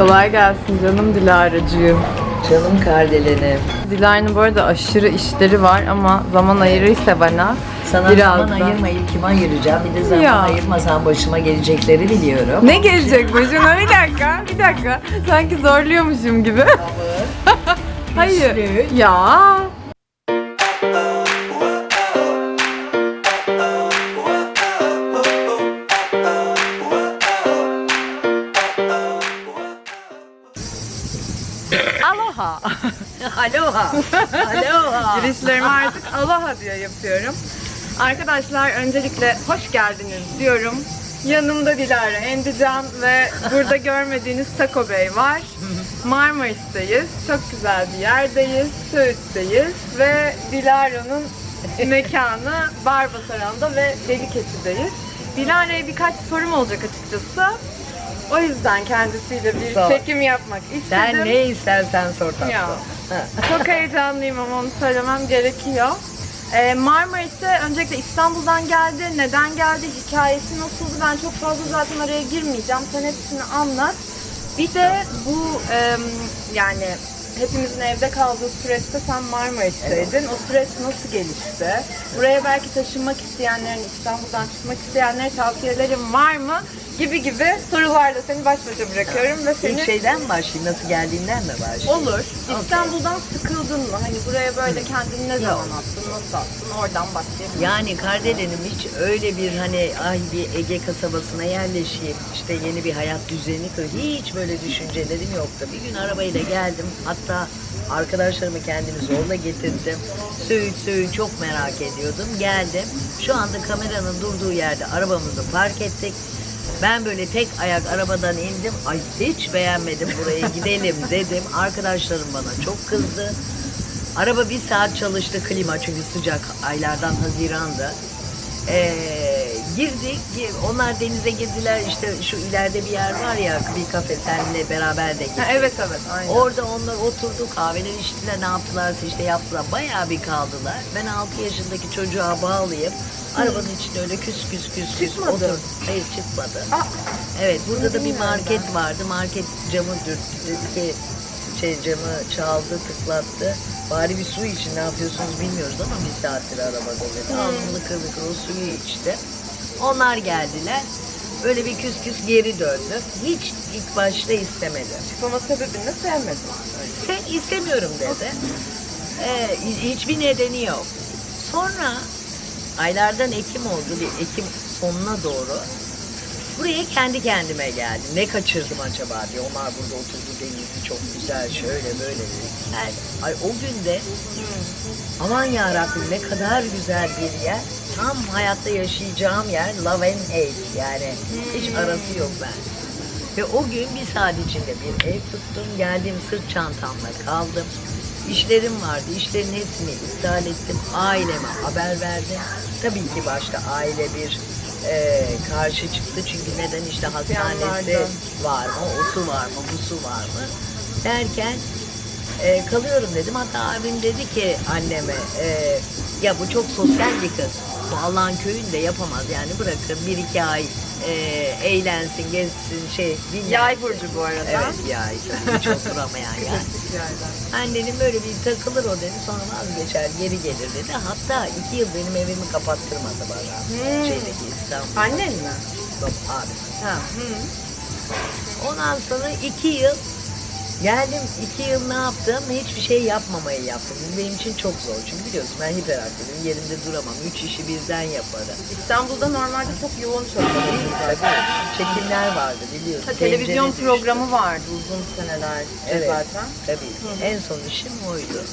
Kolay gelsin canım Dilara'cığım. Canım kardelenim. Dilara'nın bu arada aşırı işleri var ama zaman ayırırsa bana Sana biraz zaman da- ayırmayıp kime ayıracağım? Bir de zaman Ya. ayırmasam başıma gelecekleri biliyorum. Ne gelecek başına? Bir dakika, bir dakika. Sanki zorluyormuşum gibi. Hayır. Ya. Aloha. Aloha. Girişlerimi artık aloha diye yapıyorum. Arkadaşlar öncelikle hoş geldiniz diyorum. Yanımda Dilara Endican ve burada görmediğiniz Taco Bey var. Marmaris'teyiz. Çok güzel bir yerdeyiz. Söğüt'teyiz ve Dilara'nın mekanı Barbasaran'da ve Deliketi'deyiz. Dilara'ya birkaç sorum olacak açıkçası. O yüzden kendisiyle bir Sor. çekim yapmak istedim. Sen ne istersen sor tatlım. Ya. Çok heyecanlıyım ama onu söylemem gerekiyor. Ee, Marmaris'e öncelikle İstanbul'dan geldi. Neden geldi? Hikayesi nasıldı? Ben çok fazla zaten araya girmeyeceğim. Sen hepsini anlat. Bir de bu em, yani hepimizin evde kaldığı süreçte sen Marmaris'teydin. O süreç nasıl gelişti? Buraya belki taşınmak isteyenlerin, İstanbul'dan çıkmak isteyenlere tavsiyelerin var mı? Gibi gibi sorularla seni baş başa bırakıyorum ve seni İlk şeyden mi başlayayım? Nasıl geldiğinden mi başlayayım? Olur. İstanbul'dan sıkıldın mı? Hani buraya böyle kendini ne zaman attın, nasıl attın? Oradan başlayalım. Yani Kardelen'im hiç öyle bir hani ay bir Ege kasabasına yerleşeyim işte yeni bir hayat düzeni kur hiç böyle düşüncelerim yoktu. Bir gün arabayla geldim hatta arkadaşlarımı kendimi zorla getirdim. Söğüt Söğüt çok merak ediyordum. Geldim. Şu anda kameranın durduğu yerde arabamızı park ettik. Ben böyle tek ayak arabadan indim. Ay hiç beğenmedim buraya gidelim dedim. Arkadaşlarım bana çok kızdı. Araba bir saat çalıştı klima çünkü sıcak aylardan Haziran'da. Ee, girdik, gir- onlar denize girdiler işte şu ileride bir yer var ya bir kafe seninle beraber de gittik. Ha, evet evet aynen. Orada onlar oturdu kahveler içtiler ne yaptılar işte yaptılar bayağı bir kaldılar. Ben 6 yaşındaki çocuğa bağlayıp arabanın içinde öyle küs küs küs küs Çıkmadı. oturdum. Hayır çıkmadı. Aa, Evet burada da bir bilmiyorum market ben. vardı. Market camı dürttü ki şey camı çaldı tıklattı. Bari bir su için ne yapıyorsunuz bilmiyoruz ama bir saattir arabada dedi. Aldım lıkır lıkır o suyu içti. Onlar geldiler. Böyle bir küs küs geri döndü. Hiç ilk başta istemedi. çıkmama sebebini sevmedim. Sen istemiyorum dedi. Ee, hiçbir nedeni yok. Sonra aylardan Ekim oldu. Bir Ekim sonuna doğru buraya kendi kendime geldim. Ne kaçırdım acaba diye. Onlar burada oturdu denizi çok güzel şöyle böyle. Yani, ay o günde aman yarabbim ne kadar güzel bir yer. Tam hayatta yaşayacağım yer Love and Hate yani. Hiç arası yok ben. Ve o gün bir saat içinde bir ev tuttum. Geldim sırt çantamla kaldım. İşlerim vardı. İşlerin hepsini iptal ettim. Aileme haber verdim. Tabii ki başta aile bir e, karşı çıktı. Çünkü neden işte hastanesi var mı, o su var mı, bu su var mı derken e, kalıyorum dedim. Hatta abim dedi ki anneme e, ya bu çok sosyal bir kız. Bu Allah'ın köyünde yapamaz yani bırakın bir iki ay e, eğlensin, gezsin şey dinlensin. Yay burcu bu arada. Evet yay. Hiç oturamayan yani. Annenin böyle bir takılır o dedi sonra vazgeçer geri gelir dedi. Hatta iki yıl benim evimi kapattırmadı bana. Hmm. Şeydeki İstanbul. Annen mi? Yok abi. Ha. Hı. Ondan sonra iki yıl geldim iki yıl ne yaptım? Hiçbir şey yapmamayı yaptım. Bu benim için çok zor. Çünkü biliyorsun ben hiperaktifim. Yerimde duramam. Üç işi birden yaparım. İstanbul'da normalde çok yoğun çalışıyorsun zaten. Tabii çekimler vardı biliyorsun. Ha, televizyon Tencere düştü. programı vardı uzun seneler Evet. zaten. Tabii. En son işim oydu.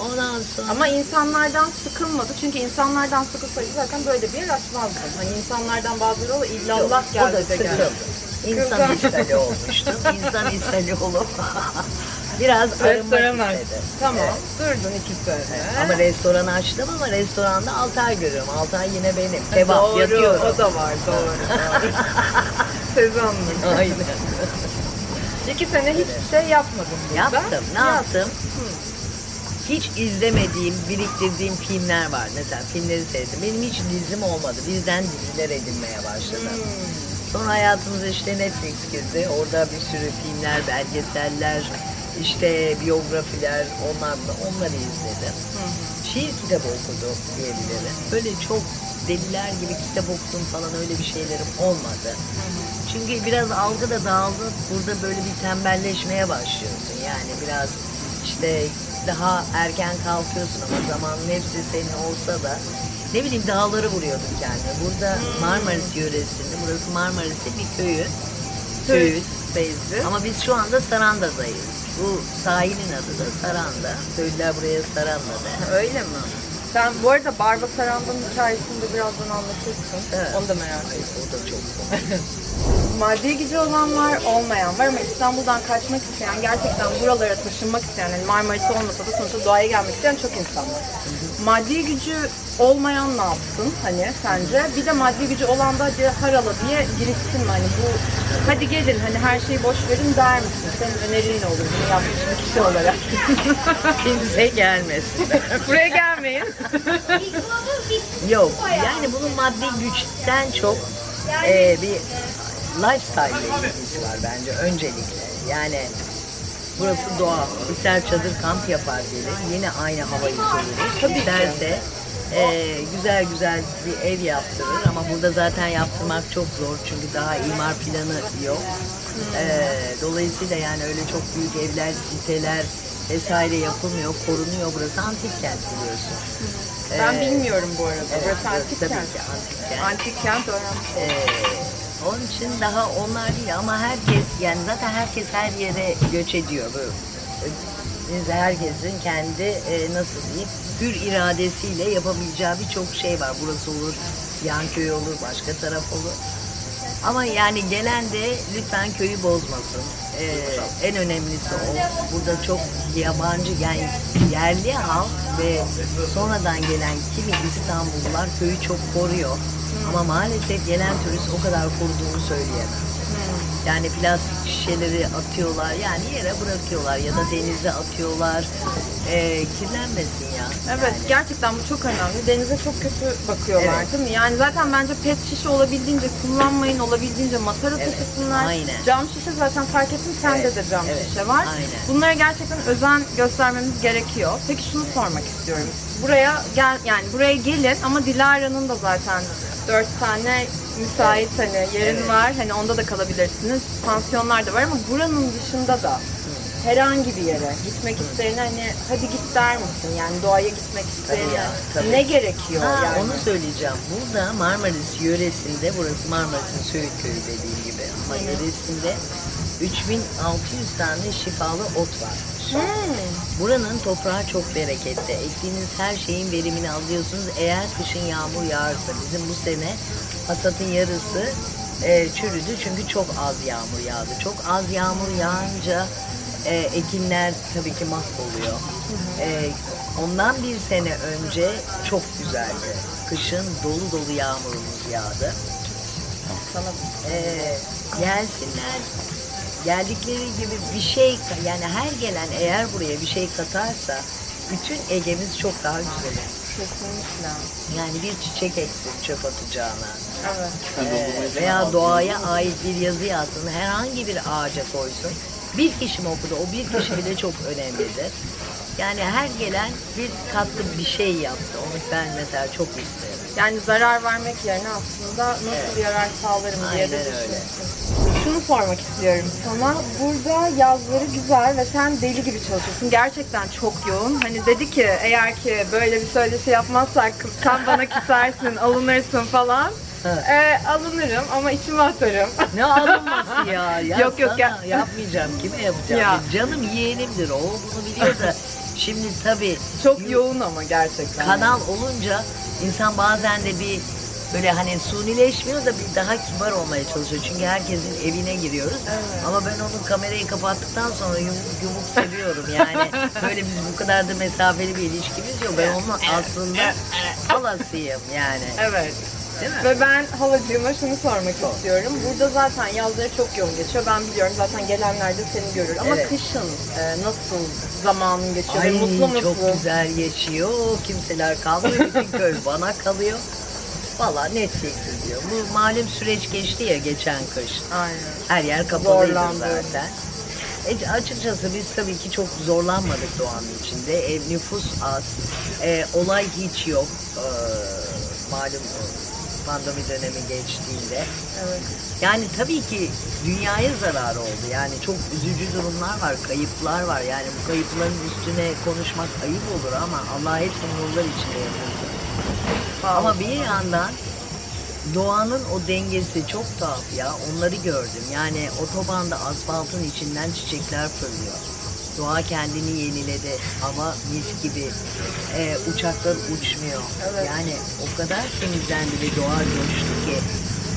Ondan sonra Ama insanlardan sıkılmadı. Çünkü insanlardan sıkılsaydı zaten böyle bir yer açmazdı. Hani insanlardan bazıları o illallah geldi de geldi. İnsan ishali olmuştum. İnsan ishali olup biraz arınmak istedi. Tamam. Evet. Durdun iki sene. Ama restoranı açtım ama restoranda 6 ay görüyorum. 6 ay yine benim. Kebap doğru, yatıyorum. O da var doğru. doğru. Sezonluk. Aynen. İki sene hiçbir şey yapmadım burada. Yaptım. Ne Yap- yaptım? Hiç izlemediğim, biriktirdiğim filmler var. Mesela filmleri sevdim. Benim hiç dizim olmadı. Bizden diziler edinmeye başladım. Sonra hayatımıza işte Netflix girdi. Orada bir sürü filmler, belgeseller, işte biyografiler, onlar da onları izledim. Şiir kitabı okudum diyebilirim. Böyle çok deliler gibi kitap okudum falan öyle bir şeylerim olmadı. Çünkü biraz algı da dağıldı. Burada böyle bir tembelleşmeye başlıyorsun. Yani biraz işte daha erken kalkıyorsun ama zamanın hepsi senin olsa da ne bileyim dağları vuruyordum kendime. Burada Marmaris yöresinde, burası Marmaris'te bir köyü. Söğüt. Beyzi. Ama biz şu anda Saranda'dayız. Bu sahilin adı da Saranda. Köylüler buraya Saranda der. Öyle mi? Sen bu arada Barba Saranda'nın hikayesini de birazdan anlatırsın. Evet. Onu da merak ediyorum. O da çok. Maddi gücü olan var, olmayan var ama İstanbul'dan kaçmak isteyen, gerçekten buralara taşınmak isteyen, yani Marmaris olmasa da sonuçta doğaya gelmek isteyen çok insan var. Maddi gücü olmayan ne yapsın hani sence? Bir de maddi gücü olan da hadi harala diye girişsin mi? Hani bu hadi gelin hani her şeyi boş verin der misin? Senin önerin ne olur bunu yapmış bir kişi olarak? Kimse gelmesin. Buraya gelmeyin. Yok. Yani bunun maddi güçten çok e, bir lifestyle ilgisi var bence öncelikle. Yani burası doğa. İster çadır kamp yapar biri. Yine aynı havayı soluyor. Tabii ki. İsterse e, güzel güzel bir ev yaptırır ama burada zaten yaptırmak çok zor çünkü daha imar planı yok. E, dolayısıyla yani öyle çok büyük evler, siteler vesaire yapılmıyor, korunuyor. Burası antik kent biliyorsun. Ben Ee, bilmiyorum bu arada. Burası antik tabii kent. ki antik kent. Antik kent öğrenmiş. Ee, onun için daha onlar değil ama herkes yani zaten herkes her yere göç ediyor. Böyle. Herkesin kendi e, nasıl diyeyim hür iradesiyle yapabileceği birçok şey var. Burası olur, yan köy olur, başka taraf olur. Ama yani gelen de lütfen köyü bozmasın. Ee, en önemlisi o. Burada çok yabancı yani yerli halk ve sonradan gelen kimi İstanbullular köyü çok koruyor. Ama maalesef gelen turist o kadar koruduğunu söyleyemem. Yani plastik şişeleri atıyorlar yani yere bırakıyorlar ya da denize atıyorlar. Ee, kirlenmesin ya. Evet gerçekten bu çok önemli. Denize çok kötü bakıyorlar Evet. değil mi? Yani zaten bence pet şişe olabildiğince kullanmayın, olabildiğince matara Evet, taşısınlar. aynen. Cam şişe zaten fark ettim sende Evet, de cam evet, şişe var. aynen. Bunlara gerçekten özen göstermemiz gerekiyor. Peki şunu sormak istiyorum. Buraya gel yani buraya gelin ama Dilara'nın da zaten dört tane müsait hani yerin Evet. var. Hani onda da kalabilirsiniz. Pansiyonlar da var ama buranın dışında da herhangi bir yere gitmek isteyene hani hadi git der misin? Yani doğaya gitmek isteyene ya, tabii. ne gerekiyor Ha, yani? Onu söyleyeceğim. Burada Marmaris yöresinde, burası Marmaris'in Söğüt köyü dediğim gibi ama yöresinde 3600 tane şifalı ot var. Hmm. Buranın toprağı çok bereketli. Ektiğiniz her şeyin verimini alıyorsunuz. Eğer kışın yağmur yağarsa bizim bu sene hasatın yarısı e, çürüdü çünkü çok az yağmur yağdı. Çok az yağmur yağınca e, ekinler tabii ki mahvoluyor. E, ondan bir sene önce çok güzeldi. Kışın dolu dolu yağmurumuz yağdı. Sana Ee, gelsinler geldikleri gibi bir şey yani her gelen eğer buraya bir şey katarsa bütün Ege'miz çok daha güzel olur. kesinlikle. Yani bir çiçek eksin çöp atacağına Evet. ee, veya doğaya ait bir yazı yazsın herhangi bir ağaca koysun. Bir kişi mi okudu? O bir kişi bile çok önemlidir. Yani her gelen bir katkı bir şey yaptı. Onu ben mesela çok isterim. Yani zarar vermek yerine aslında nasıl Evet. yarar sağlarım diye de Aynen öyle. Şunu sormak istiyorum sana. Burada yazları güzel ve sen deli gibi çalışıyorsun. Gerçekten çok yoğun. Hani dedi ki eğer ki böyle bir söyleşi yapmazsak sen bana küsersin, alınırsın falan. Evet. Ee, alınırım ama içime atarım. Ne alınması ya? ya Yok, yok, ya- yapmayacağım. Kime yapacağım? Ya. Canım yeğenimdir o. Bunu biliyor da. Şimdi tabii Çok yoğun ama gerçekten. kanal olunca insan bazen de bir böyle hani sunileşmiyor da bir daha kibar olmaya çalışıyor. Çünkü herkesin evine giriyoruz. Evet. Ama ben onun kamerayı kapattıktan sonra yumuk yumuk seviyorum. Yani böyle biz bu kadar da mesafeli bir ilişkimiz yok. Ben onun aslında halasıyım yani. Evet. Değil mi? Ve ben halacığıma şunu sormak istiyorum. Burada zaten yazları çok yoğun geçiyor. Ben biliyorum zaten gelenler de seni görür. Ama Evet. kışın e, nasıl zamanın geçiyor? ve Ay mutlu musun? çok güzel geçiyor. Kimseler kalmıyor. Bütün köy bana kalıyor. Valla Netflix izliyor. Bu malum süreç geçti ya geçen kış. Aynen. Her yer kapalıydı Zorlandı. zaten. E, açıkçası biz tabii ki çok zorlanmadık doğanın içinde. E, nüfus az. E, olay hiç yok. E, malum pandemi dönemi geçtiğinde. Evet. Yani tabii ki dünyaya zarar oldu. Yani çok üzücü durumlar var, kayıplar var. Yani bu kayıpların üstüne konuşmak ayıp olur ama Allah hepsini nurlar içinde yatırsın. Ama bir yandan doğanın o dengesi çok tuhaf ya. Onları gördüm. Yani otobanda asfaltın içinden çiçekler fırlıyor. Doğa kendini yeniledi. Hava mis gibi. Ee, uçaklar uçmuyor. Evet. Yani o kadar temizlendi ve doğa coştu ki.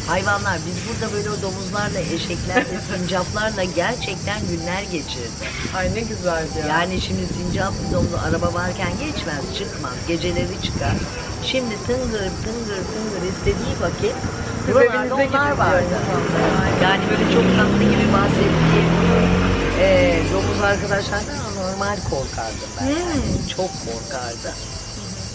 Hayvanlar biz burada böyle domuzlarla, eşeklerle, sincaplarla gerçekten günler geçirdi. Ay ne güzeldi ya. Yani şimdi sincap domlu araba varken geçmez, çıkmaz. Geceleri çıkar. Şimdi tıngır tıngır tıngır istediği vakit buralarda onlar vardı. Yani böyle çok tatlı gibi bahsettiğim eee domuz arkadaşlardan normal korkardım ben. Hmm. Çok korkardı.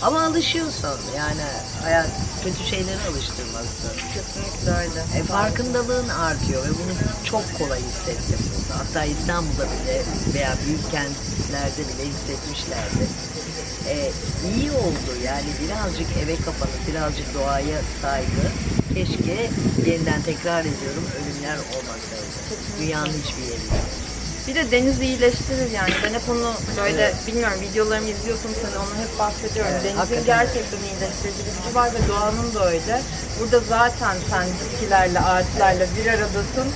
Ama alışıyorsun yani hayat kötü şeylere alıştırmazsın. Kesinlikle öyle. E, farkındalığın artıyor ve bunu çok kolay hissettim burada. Hatta İstanbul'da bile veya büyük kentlerde bile hissetmişlerdi. E, iyi oldu yani birazcık eve kapanıp birazcık doğaya saygı. Keşke yeniden tekrar ediyorum ölümler olmasaydı. Dünyanın hiçbir yerinde. Bir de deniz iyileştirir yani. Ben hep onu böyle bilmiyorum videolarımı izliyorsun sen onu hep bahsediyorum. Evet, Denizin gerçekten iyileştirici bir gücü var ve doğanın da öyle. Burada zaten sen bitkilerle, ağaçlarla bir aradasın.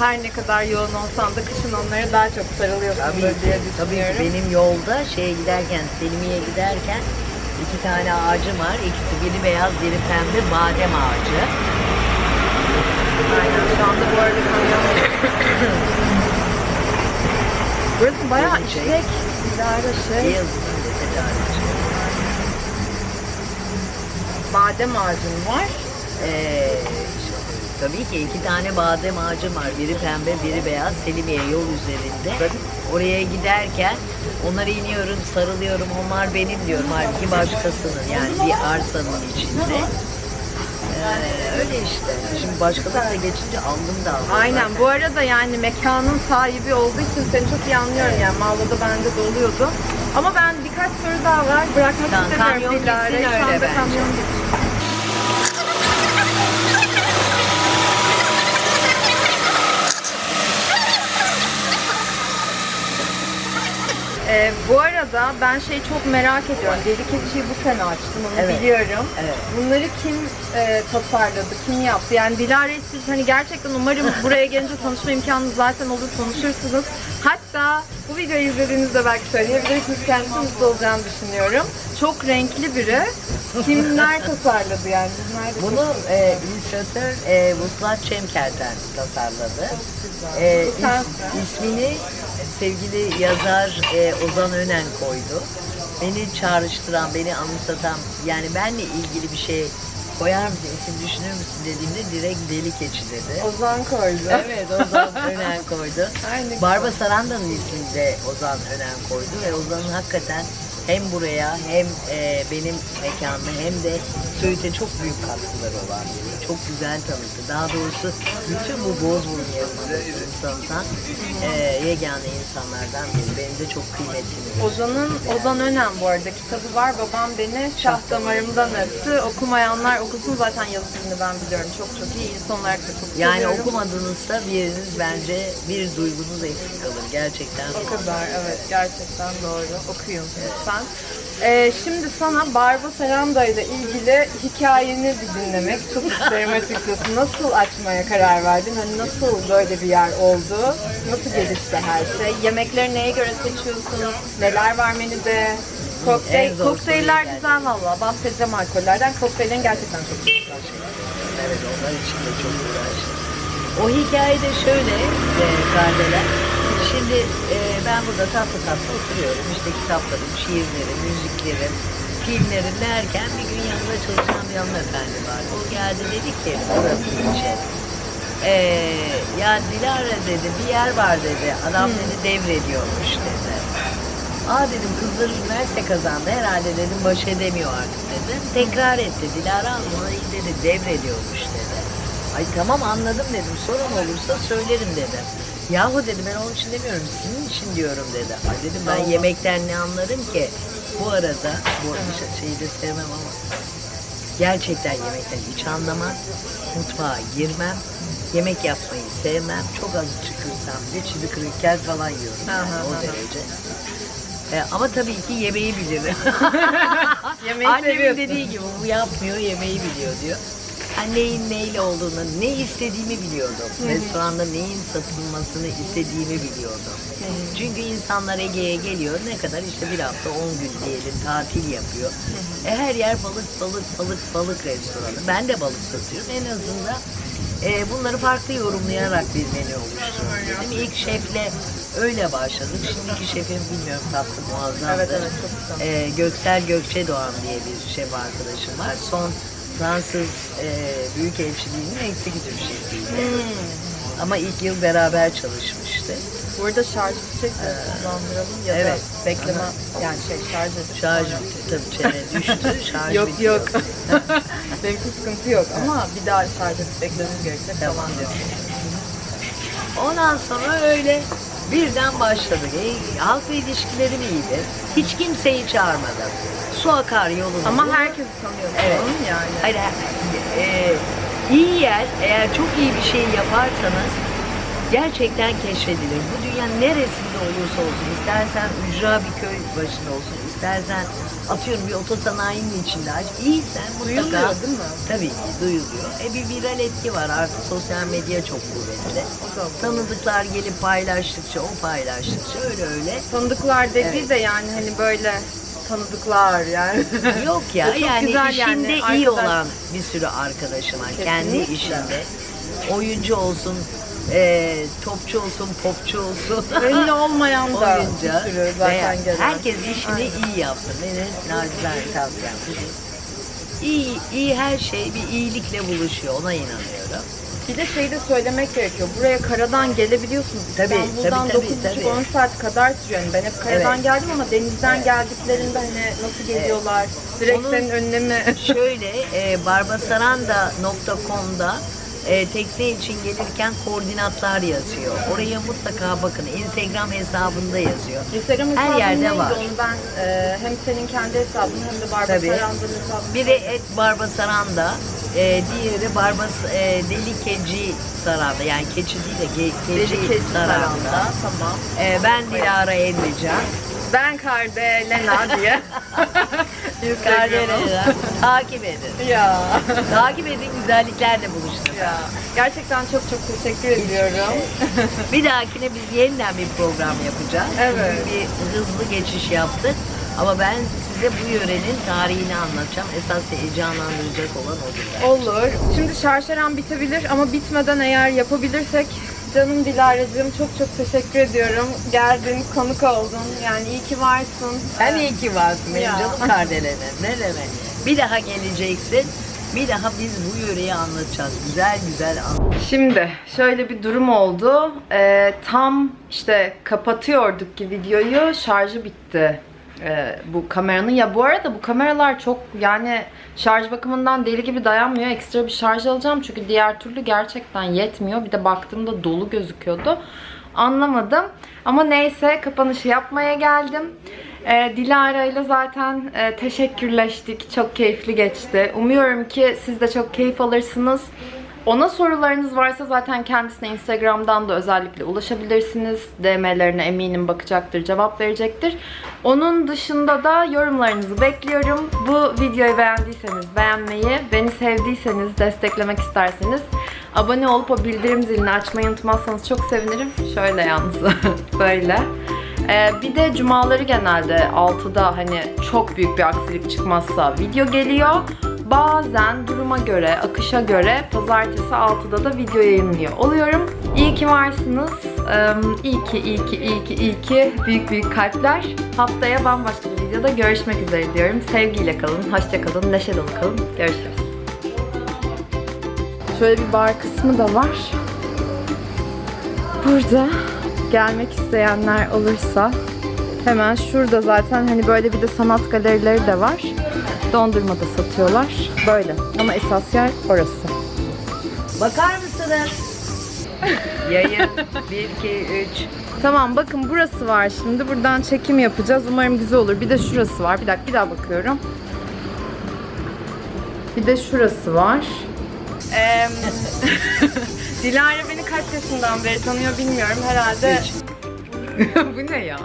Her ne kadar yoğun olsan da kışın onlara daha çok sarılıyorsundur Tabii, diye tabii düşünüyorum. benim yolda şeye giderken, Selimiye'ye giderken iki tane ağacım var. İkisi biri beyaz, biri pembe badem ağacı. Aynen şu anda bu arada kamyon. Burası bayağı Şey. işlek. Şey. Badem ağacın var. Ee, tabii ki iki tane badem ağacım var. Biri pembe, biri beyaz. Selimiye yol üzerinde. Oraya giderken onlara iniyorum, sarılıyorum. Onlar benim diyorum. Halbuki başkasının yani bir arsanın içinde. Ee, öyle işte. Şimdi başkalarına geçince aldım da aldım. Aynen zaten. bu arada yani mekanın sahibi olduğu için seni çok iyi anlıyorum yani Mağla'da bende de oluyordu. Ama ben birkaç soru daha var bırakmak Tamam, istemiyorum kamyon gitsin öyle bence. kamyon gidiyor. Ee, bu arada ben şeyi çok merak ediyorum. Deli Keçi'yi bu sene açtım onu Evet. biliyorum. Evet. Bunları kim e, tasarladı, kim yaptı? Yani Dilara'yı siz hani gerçekten umarım buraya gelince tanışma imkanınız zaten olur, konuşursunuz. Hatta bu videoyu izlediğinizde belki söyleyebilirsiniz. Kendisi mutlu olacağını düşünüyorum. Çok renkli biri. Kimler tasarladı yani? Biz nerede Bunu çalışıyoruz? e, illüstratör e, Vuslat Çemker'den tasarladı. E, is- Sensin. ismini sevgili yazar e, Ozan Önen koydu. Beni çağrıştıran, beni anımsatan, yani benle ilgili bir şey koyar mısın, isim düşünür müsün dediğimde direkt deli keçi dedi. Ozan koydu. Evet Ozan Önen koydu. Ay, ne güzel. Barba Saranda'nın ismini de Ozan Önen koydu ve Ozan'ın hakikaten hem buraya hem e, benim mekanıma hem de Söğüt'e çok büyük katkıları olan biri. Çok güzel tanıttı. Daha doğrusu bütün bu Bozburun yarımadasını tanıtan e, yegane insanlardan biri. Benim de çok kıymetli. Ozan'ın Ozan Önem bu arada kitabı var. Babam beni şah damarımdan öptü. Okumayanlar okusun zaten yazı dilini ben biliyorum. Çok çok iyi. İnsan olarak da çok Yani seviyorum. okumadığınızda bir yeriniz bence bir duygunuz eksik kalır. Gerçekten. O kadar evet gerçekten doğru. Okuyun lütfen. Ee, şimdi sana Barba Seranda ile ilgili hikayeni bir dinlemek çok isterim açıkçası. Nasıl açmaya karar verdin? Hani nasıl böyle bir yer oldu? Nasıl gelişti her şey? Yemekleri neye göre seçiyorsun? Neler var menüde? Kokteyl, En zor kokteyller soruyu güzel valla. Bahsedeceğim alkollerden. Kokteyllerin gerçekten çok güzel. Evet onlar için de çok uğraştım. O hikayede şöyle e, Kardeler. Şimdi e, ben burada tatlı tatlı oturuyorum. İşte kitaplarım, şiirlerim, müziklerim, filmlerim derken bir gün yanında çalışan bir hanımefendi var. O geldi dedi ki burası için. E, ya Dilara dedi bir yer var dedi. Adam dedi devrediyormuş dedi. Aa dedim kızlar üniversite kazandı herhalde dedim baş edemiyor artık dedim. Tekrar etti. Dilara ona iyi dedi devrediyormuş dedi. Ay tamam anladım dedim. Sorun olursa söylerim dedim. Yahu dedi ben onun için demiyorum sizin için diyorum dedi. Ay dedim ben Allah. yemekten ne anlarım ki. Bu arada bu arada şeyi de sevmem ama gerçekten yemekten hiç anlamam. Mutfağa girmem. Yemek yapmayı sevmem. Çok az çıkırsam bile çivi kırıkken falan yiyorum. Yani Aha, o aha. derece. E, ama tabii ki yemeği bilirim. Yemeği Annemin seviyorsun. dediği gibi bu yapmıyor yemeği biliyor diyor. Neyin neyle olduğunu, ne istediğimi biliyordum. Restoranda neyin satılmasını istediğimi biliyordum. Çünkü insanlar Ege'ye geliyor. Ne kadar işte bir hafta 10 gün diyelim tatil yapıyor. E, her yer balık balık balık balık restoranı. Ben de balık satıyorum. En azından e, bunları farklı yorumlayarak bir menü oluşturuyorum dedim. İlk şefle öyle başladık. Şimdiki şefim bilmiyorum tatlı muazzamdır. Evet, evet. E, Göksel Gökçe Doğan diye bir şef arkadaşım var. Son Fransız e, Büyükelçiliğinin executive şefiydi. Hmm. Ama ilk yıl beraber çalışmıştı. Burada şarj bitecek de kullandıralım ya evet. da bekleme yani şey şarj edip Şarj bitti. Tabii çene düştü. Şarj yok bitiyor. yok. Benimki sıkıntı yok ama bir daha şarj edip beklememiz gerekecek Tamam. falan diyor. Ondan sonra öyle birden başladık. E, halkla ilişkilerim iyiydi. Hiç kimseyi çağırmadım. Su akar yolunda. Ama herkesi tanıyorsun Evet. yani. Hayır, e, iyi yer, eğer çok iyi bir şey yaparsanız gerçekten keşfedilir. Bu dünyanın neresinde olursa olsun, istersen ücra bir köy başında olsun, istersen atıyorum bir otosanayinin içinde aç, iyiysen mutlaka... Duyuluyor değil mi? Tabii duyuluyor. E bir viral etki var artık sosyal medya çok kuvvetli. Tanıdıklar gelip paylaştıkça, o paylaştıkça öyle öyle. Tanıdıklar dediği Evet. de yani hani böyle tanıdıklar yani. Yok ya Çok yani güzel işinde yani, iyi arkadaş- olan bir sürü arkadaşım var. Kendi işinde. Oyuncu olsun, e, topçu olsun, popçu olsun. Ünlü olmayan da oyuncu. bir sürü zaten gelen. herkes işini Aynen. iyi yapsın. Benim nacizane tavsiyem. İyi, iyi her şey bir iyilikle buluşuyor. Ona inanıyorum. Bir de şeyi de söylemek gerekiyor. Buraya karadan gelebiliyorsunuz. Tabii, İstanbul'dan tabii, tabii, 9,5 tabii. 10 saat kadar sürüyor. Yani ben hep karadan Evet. geldim ama denizden geldiklerinde hani nasıl geliyorlar? Direkt Onun- senin önüne mi? Şöyle e, barbasaranda.com'da e, tekne için gelirken koordinatlar yazıyor. Oraya mutlaka bakın. Instagram hesabında yazıyor. Instagram Her yerde var. Onu ben e, hem senin kendi hesabın hem de Barba Tabii. Sarandır'ın hesabını Biri et Barbasaranda, e, diğeri Barbas e, Deli Keci Saranda. Yani keçi değil de ge, keci Deli Kedi Saranda. Saranda. Tamam. E, ben Dilara Emrecan. Ben Kardelena diye. Kardeşler takip edin. ya. Takip edin güzelliklerle buluşun. ya. Gerçekten çok çok teşekkür ediyorum. Bir dahakine biz yeniden bir program yapacağız. Evet. Çünkü bir hızlı geçiş yaptık. Ama ben size bu yörenin tarihini anlatacağım. Esas heyecanlandıracak olan odur. Olur. Şimdi şarşaran bitebilir ama bitmeden eğer yapabilirsek canım Dilara'cığım çok çok teşekkür ediyorum. Geldin, konuk oldun. Yani iyi ki varsın. Sen iyi ki varsın benim Ya. canım kardelenim. Ne demek. Bir daha geleceksin. Bir daha biz bu yöreyi anlatacağız. Güzel güzel anlatacağız. Şimdi şöyle bir durum oldu. Ee, tam işte kapatıyorduk ki videoyu şarjı bitti. Ee, bu kameranın ya bu arada bu kameralar çok yani şarj bakımından deli gibi dayanmıyor. Ekstra bir şarj alacağım çünkü diğer türlü gerçekten yetmiyor. Bir de baktığımda dolu gözüküyordu. Anlamadım. Ama neyse kapanışı yapmaya geldim. Ee, Dilara ile zaten e, teşekkürleştik. Çok keyifli geçti. Umuyorum ki siz de çok keyif alırsınız. Ona sorularınız varsa zaten kendisine Instagram'dan da özellikle ulaşabilirsiniz. DM'lerine eminim bakacaktır, cevap verecektir. Onun dışında da yorumlarınızı bekliyorum. Bu videoyu beğendiyseniz beğenmeyi, beni sevdiyseniz, desteklemek isterseniz abone olup o bildirim zilini açmayı unutmazsanız çok sevinirim. Şöyle yalnız, böyle. Ee, bir de cumaları genelde 6'da hani çok büyük bir aksilik çıkmazsa video geliyor. Bazen duruma göre, akışa göre pazartesi 6'da da video yayınlıyor oluyorum. İyi ki varsınız. İyi ki, iyi ki, iyi ki, iyi ki. Büyük büyük kalpler. Haftaya bambaşka bir videoda görüşmek üzere diyorum. Sevgiyle kalın, hoşça kalın, neşe dolu kalın. Görüşürüz. Şöyle bir bar kısmı da var. Burada gelmek isteyenler olursa Hemen şurada zaten hani böyle bir de sanat galerileri de var. Dondurma da satıyorlar. Böyle. Ama esas yer orası. Bakar mısınız? Yayın 1, 2, 3. Tamam bakın burası var şimdi. Buradan çekim yapacağız. Umarım güzel olur. Bir de şurası var. Bir dakika bir daha bakıyorum. Bir de şurası var. Dilara beni kaç yaşından beri tanıyor bilmiyorum herhalde. Bu ne ya?